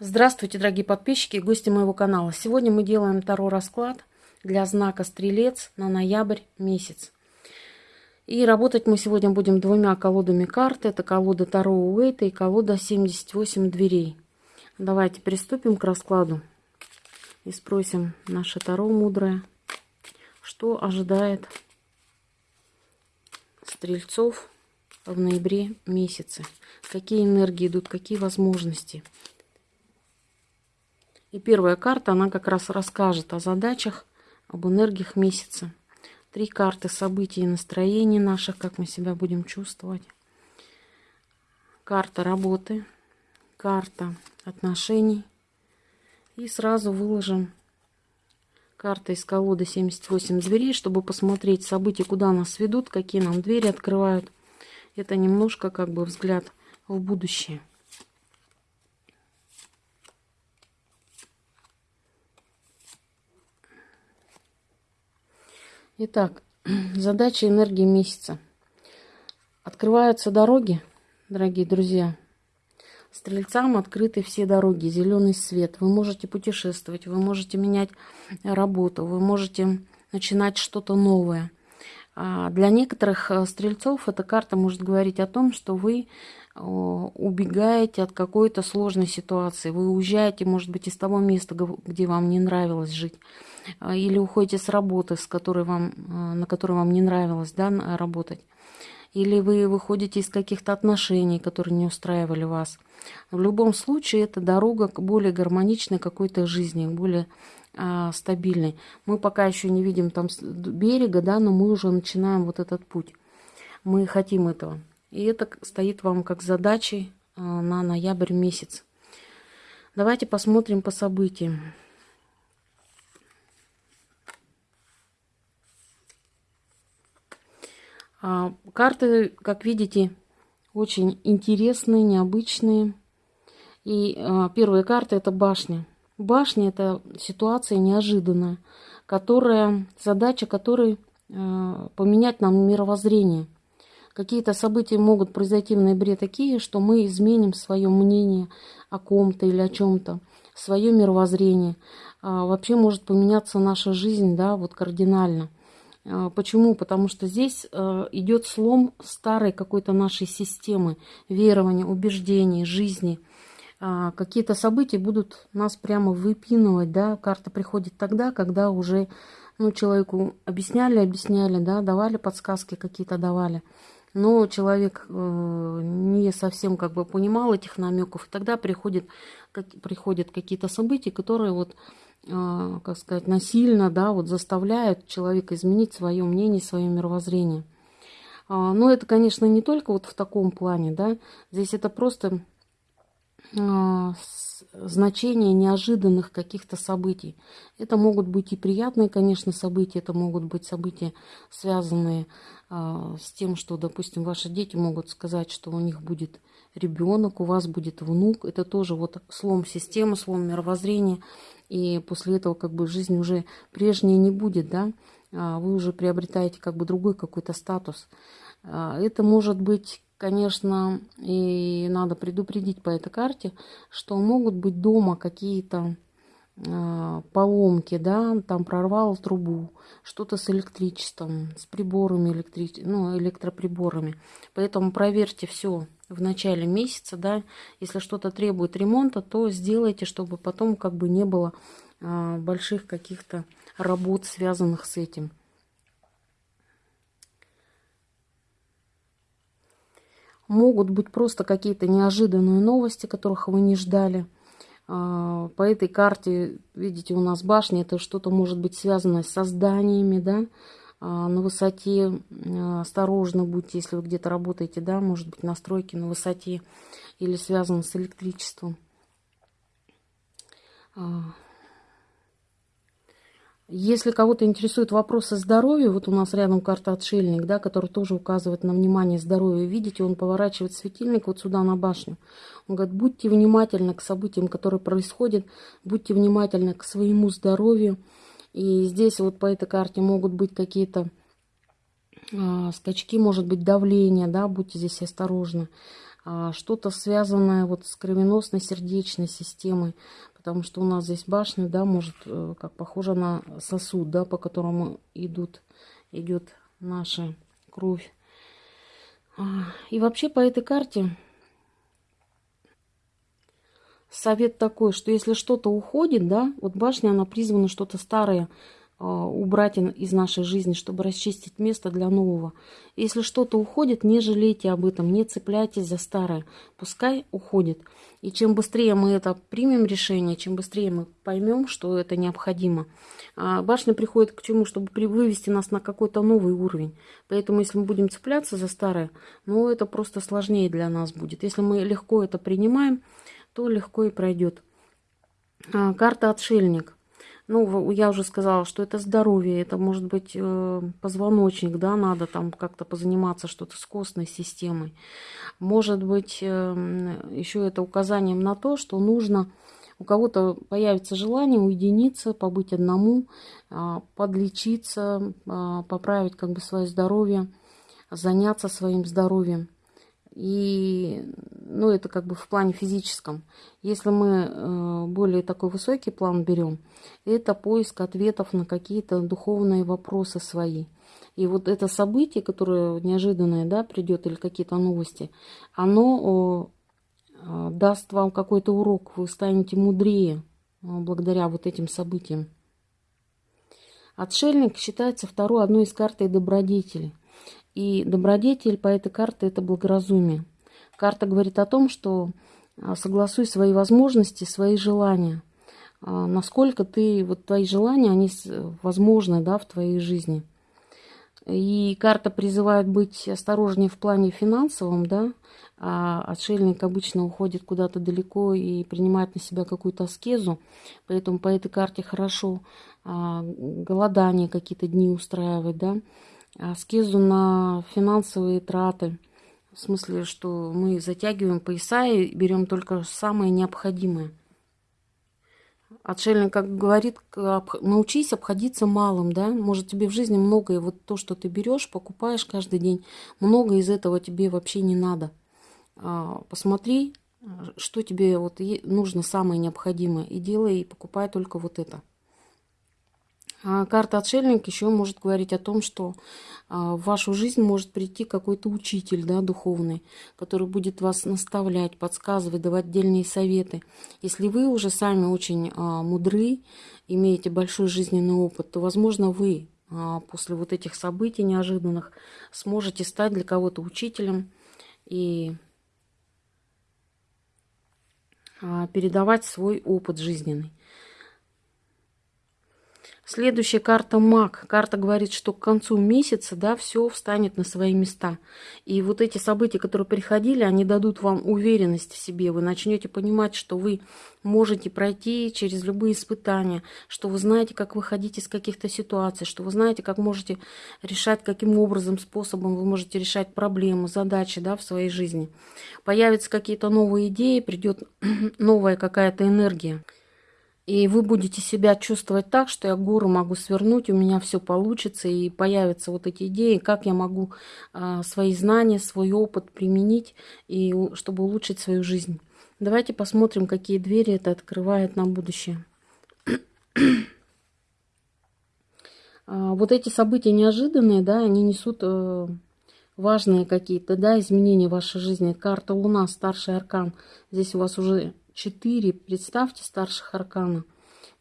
Здравствуйте, дорогие подписчики и гости моего канала. Сегодня мы делаем второй расклад для знака Стрелец на ноябрь месяц. И работать мы сегодня будем двумя колодами карт. Это колода Таро Уэйта и колода 78 дверей. Давайте приступим к раскладу и спросим наше Таро мудрое, что ожидает стрельцов в ноябре месяце. Какие энергии идут, какие возможности. И первая карта, она как раз расскажет о задачах, об энергиях месяца. Три карты событий и настроений наших, как мы себя будем чувствовать. Карта работы, карта отношений. И сразу выложим карты из колоды 78 дверей, чтобы посмотреть события, куда нас ведут, какие нам двери открывают. Это немножко как бы взгляд в будущее. Итак, задача энергии месяца. Открываются дороги, дорогие друзья. Стрельцам открыты все дороги, зеленый свет. Вы можете путешествовать, вы можете менять работу, вы можете начинать что-то новое. А для некоторых э, стрельцов эта карта может говорить о том, что вы убегаете от какой-то сложной ситуации. Вы уезжаете, может быть, из того места, где вам не нравилось жить. А, или уходите с работы, с которой вам, а, на которой вам не нравилось да, работать. Или вы выходите из каких-то отношений, которые не устраивали вас. В любом случае, это дорога к более гармоничной какой-то жизни, более а, стабильной. Мы пока еще не видим там берега, да, но мы уже начинаем вот этот путь. Мы хотим этого. И это стоит вам как задачей на ноябрь месяц. Давайте посмотрим по событиям. Карты, как видите, очень интересные, необычные. И а, первая карта это башня. Башня это ситуация неожиданная, которая, задача которой поменять нам мировоззрение. Какие-то события могут произойти в ноябре такие, что мы изменим свое мнение о ком-то или о чем-то, свое мировоззрение. А, вообще может поменяться наша жизнь, да, вот кардинально. А, почему? Потому что здесь а, идет слом старой какой-то нашей системы верования, убеждений, жизни. А, какие-то события будут нас прямо выпинывать, да, карта приходит тогда, когда уже ну, человеку объясняли, объясняли, да, давали подсказки какие-то, давали но человек э, не совсем как бы понимал этих намеков, и тогда приходят, как, приходят какие-то события, которые вот, э, как сказать, насильно, да, вот заставляют человека изменить свое мнение, свое мировоззрение. А, но это, конечно, не только вот в таком плане, да, здесь это просто а, значение неожиданных каких-то событий. Это могут быть и приятные, конечно, события, это могут быть события, связанные а, с тем, что, допустим, ваши дети могут сказать, что у них будет ребенок, у вас будет внук. Это тоже вот слом системы, слом мировоззрения. И после этого как бы жизнь уже прежней не будет, да. А вы уже приобретаете как бы другой какой-то статус. А, это может быть конечно, и надо предупредить по этой карте, что могут быть дома какие-то поломки, да, там прорвал трубу, что-то с электричеством, с приборами, электри... ну, электроприборами. Поэтому проверьте все в начале месяца, да, если что-то требует ремонта, то сделайте, чтобы потом как бы не было э, больших каких-то работ, связанных с этим. Могут быть просто какие-то неожиданные новости, которых вы не ждали. А, по этой карте, видите, у нас башня, это что-то может быть связано с зданиями, да, а, на высоте. А, осторожно будьте, если вы где-то работаете, да, может быть, настройки на высоте или связано с электричеством. Если кого-то интересуют вопросы здоровья, вот у нас рядом карта отшельник, да, который тоже указывает на внимание здоровья. Видите, он поворачивает светильник вот сюда на башню. Он говорит, будьте внимательны к событиям, которые происходят, будьте внимательны к своему здоровью. И здесь вот по этой карте могут быть какие-то э, скачки, может быть давление, да, будьте здесь осторожны. а, что-то связанное вот с кровеносной сердечной системой, потому что у нас здесь башня, да, может, э, как похоже на сосуд, да, по которому идут, идет наша кровь. А, и вообще по этой карте совет такой, что если что-то уходит, да, вот башня, она призвана что-то старое убрать из нашей жизни, чтобы расчистить место для нового. Если что-то уходит, не жалейте об этом, не цепляйтесь за старое. Пускай уходит. И чем быстрее мы это примем решение, чем быстрее мы поймем, что это необходимо. А, башня приходит к чему? Чтобы вывести нас на какой-то новый уровень. Поэтому если мы будем цепляться за старое, ну это просто сложнее для нас будет. Если мы легко это принимаем, то легко и пройдет. А, карта отшельник. Ну, я уже сказала, что это здоровье, это может быть э, позвоночник, да, надо там как-то позаниматься что-то с костной системой. Может быть, э, еще это указанием на то, что нужно, у кого-то появится желание уединиться, побыть одному, э, подлечиться, э, поправить как бы свое здоровье, заняться своим здоровьем. И, ну, это как бы в плане физическом. Если мы э, более такой высокий план берем, это поиск ответов на какие-то духовные вопросы свои. И вот это событие, которое неожиданное, да, придет, или какие-то новости, оно э, даст вам какой-то урок, вы станете мудрее э, благодаря вот этим событиям. Отшельник считается второй одной из карты добродетели – и добродетель по этой карте – это благоразумие. Карта говорит о том, что а, согласуй свои возможности, свои желания. А, насколько ты, вот твои желания, они возможны да, в твоей жизни. И карта призывает быть осторожнее в плане финансовом, да, а отшельник обычно уходит куда-то далеко и принимает на себя какую-то аскезу, поэтому по этой карте хорошо а, голодание какие-то дни устраивать, да, аскезу на финансовые траты. В смысле, что мы затягиваем пояса и берем только самое необходимое. Отшельник, как говорит, научись обходиться малым, да, может тебе в жизни многое, вот то, что ты берешь, покупаешь каждый день, много из этого тебе вообще не надо. А, посмотри, что тебе вот нужно самое необходимое, и делай, и покупай только вот это. А карта отшельник еще может говорить о том, что а, в вашу жизнь может прийти какой-то учитель да, духовный, который будет вас наставлять, подсказывать, давать отдельные советы. Если вы уже сами очень а, мудры, имеете большой жизненный опыт, то, возможно, вы после вот этих событий неожиданных сможете стать для кого-то учителем и передавать свой опыт жизненный. Следующая карта маг. Карта говорит, что к концу месяца, да, все встанет на свои места. И вот эти события, которые приходили, они дадут вам уверенность в себе. Вы начнете понимать, что вы можете пройти через любые испытания, что вы знаете, как выходить из каких-то ситуаций, что вы знаете, как можете решать, каким образом, способом вы можете решать проблемы, задачи, да, в своей жизни. Появятся какие-то новые идеи, придет новая какая-то энергия. И вы будете себя чувствовать так, что я гору могу свернуть, у меня все получится, и появятся вот эти идеи, как я могу а, свои знания, свой опыт применить, и, чтобы улучшить свою жизнь. Давайте посмотрим, какие двери это открывает на будущее. а, вот эти события неожиданные, да, они несут э, важные какие-то, да, изменения в вашей жизни. Карта Луна, старший аркан. Здесь у вас уже четыре, представьте, старших аркана.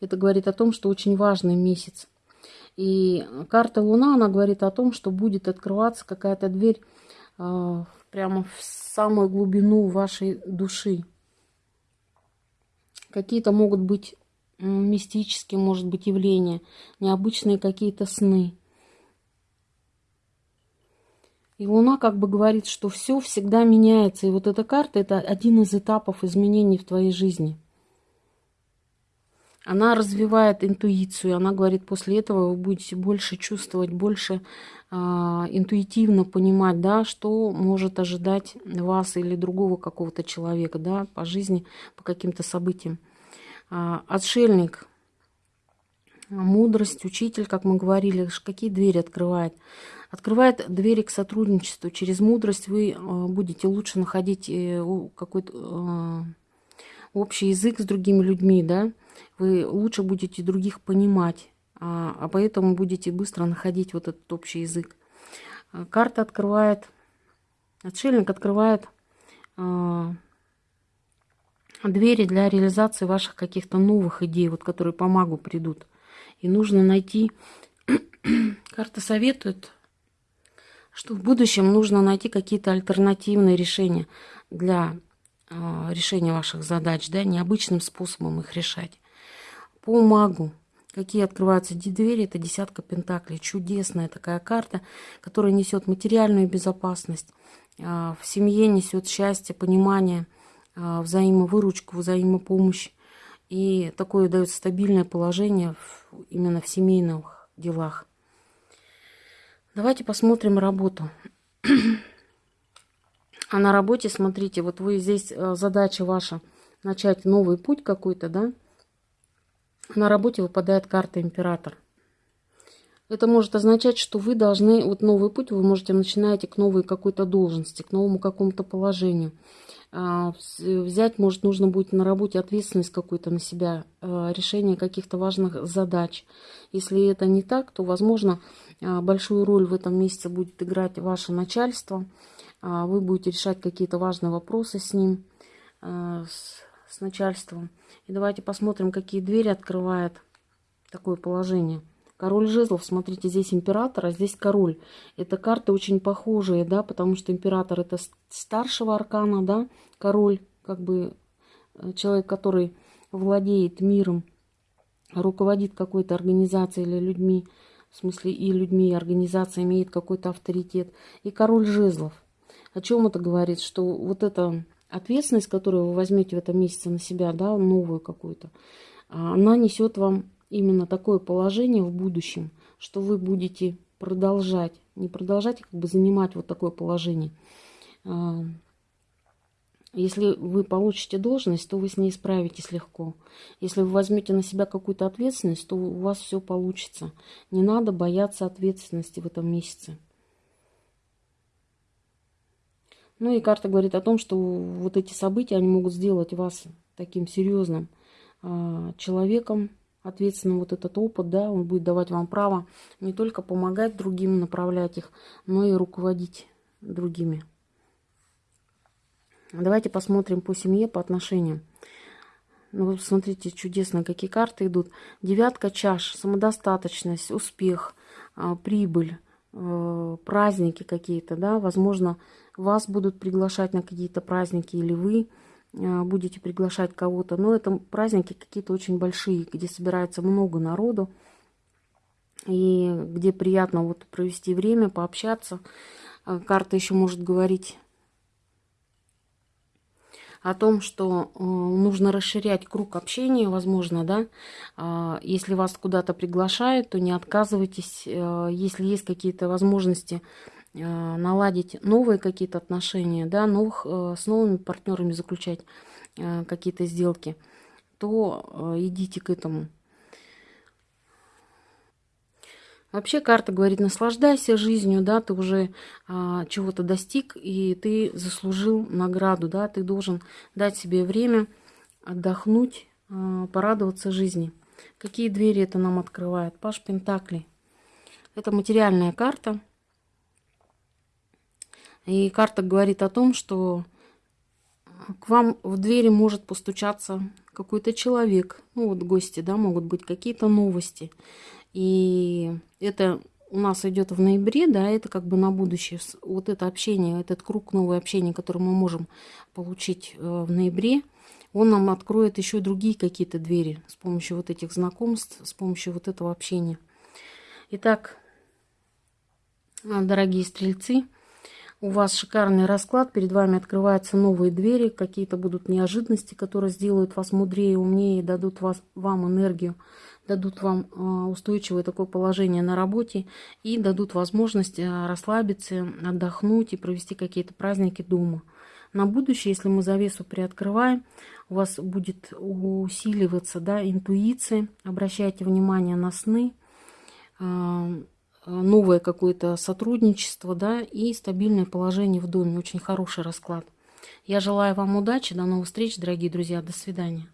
Это говорит о том, что очень важный месяц. И карта Луна, она говорит о том, что будет открываться какая-то дверь э, прямо в самую глубину вашей души. Какие-то могут быть мистические, может быть, явления, необычные какие-то сны. И Луна как бы говорит, что все всегда меняется. И вот эта карта – это один из этапов изменений в твоей жизни. Она развивает интуицию. Она говорит, после этого вы будете больше чувствовать, больше э, интуитивно понимать, да, что может ожидать вас или другого какого-то человека да, по жизни, по каким-то событиям. Э, отшельник мудрость, учитель, как мы говорили, какие двери открывает. Открывает двери к сотрудничеству. Через мудрость вы будете лучше находить какой-то общий язык с другими людьми, да, вы лучше будете других понимать, а, а поэтому будете быстро находить вот этот общий язык. Карта открывает, отшельник открывает двери для реализации ваших каких-то новых идей, вот которые по магу придут. И нужно найти, карта советует, что в будущем нужно найти какие-то альтернативные решения для а, решения ваших задач, да, необычным способом их решать. По магу, какие открываются двери, это десятка пентаклей. Чудесная такая карта, которая несет материальную безопасность, а, в семье несет счастье, понимание, а, взаимовыручку, взаимопомощь. И такое дает стабильное положение именно в семейных делах. Давайте посмотрим работу. А на работе, смотрите, вот вы здесь, э, задача ваша, начать новый путь какой-то, да? На работе выпадает карта Император. Это может означать, что вы должны, вот новый путь вы можете начинаете к новой какой-то должности, к новому какому-то положению. А, взять, может, нужно будет на работе ответственность какую-то на себя, э, решение каких-то важных задач. Если это не так, то, возможно, э, большую роль в этом месяце будет играть ваше начальство – а, вы будете решать какие-то важные вопросы с ним, а, с, с начальством. И давайте посмотрим, какие двери открывает такое положение. Король жезлов, смотрите, здесь император, а здесь король. Это карты очень похожие, да, потому что император это старшего аркана, да, король, как бы э, человек, который владеет миром, руководит какой-то организацией или людьми, в смысле и людьми, и организация имеет какой-то авторитет. И король жезлов. О чем это говорит? Что вот эта ответственность, которую вы возьмете в этом месяце на себя, да, новую какую-то, а, она несет вам именно такое положение в будущем, что вы будете продолжать, не продолжать, а как бы занимать вот такое положение. А, если вы получите должность, то вы с ней справитесь легко. Если вы возьмете на себя какую-то ответственность, то у вас все получится. Не надо бояться ответственности в этом месяце. Ну и карта говорит о том, что вот эти события, они могут сделать вас таким серьезным э, человеком, ответственным вот этот опыт, да, он будет давать вам право не только помогать другим, направлять их, но и руководить другими. Давайте посмотрим по семье, по отношениям. Ну, вы посмотрите, чудесно, какие карты идут. Девятка чаш, самодостаточность, успех, а, прибыль, э, праздники какие-то, да, возможно, вас будут приглашать на какие-то праздники, или вы будете приглашать кого-то. Но это праздники какие-то очень большие, где собирается много народу, и где приятно вот провести время, пообщаться. Э, карта еще может говорить о том, что э, нужно расширять круг общения, возможно, да, если вас куда-то приглашают, то не отказывайтесь, если есть какие-то возможности наладить новые какие-то отношения, да, новых, э, с новыми партнерами заключать э, какие-то сделки, то идите к этому. Вообще карта говорит, наслаждайся жизнью, да, ты уже а, чего-то достиг, и ты заслужил награду, да, ты должен дать себе время отдохнуть, а, порадоваться жизни. Какие двери это нам открывает? Паш Пентакли. Это материальная карта. И карта говорит о том, что к вам в двери может постучаться какой-то человек. Ну, вот гости, да, могут быть какие-то новости. И это у нас идет в ноябре, да, это как бы на будущее. Вот это общение, этот круг новое общение, которое мы можем получить э, в ноябре, он нам откроет еще другие какие-то двери с помощью вот этих знакомств, с помощью вот этого общения. Итак, дорогие стрельцы, у вас шикарный расклад, перед вами открываются новые двери, какие-то будут неожиданности, которые сделают вас мудрее, умнее, дадут вас, вам энергию, дадут вам а, устойчивое такое положение на работе и дадут возможность а, расслабиться, отдохнуть и провести какие-то праздники дома. На будущее, если мы завесу приоткрываем, у вас будет усиливаться да, интуиция. Обращайте внимание на сны, а, новое какое-то сотрудничество да, и стабильное положение в доме. Очень хороший расклад. Я желаю вам удачи. До новых встреч, дорогие друзья. До свидания.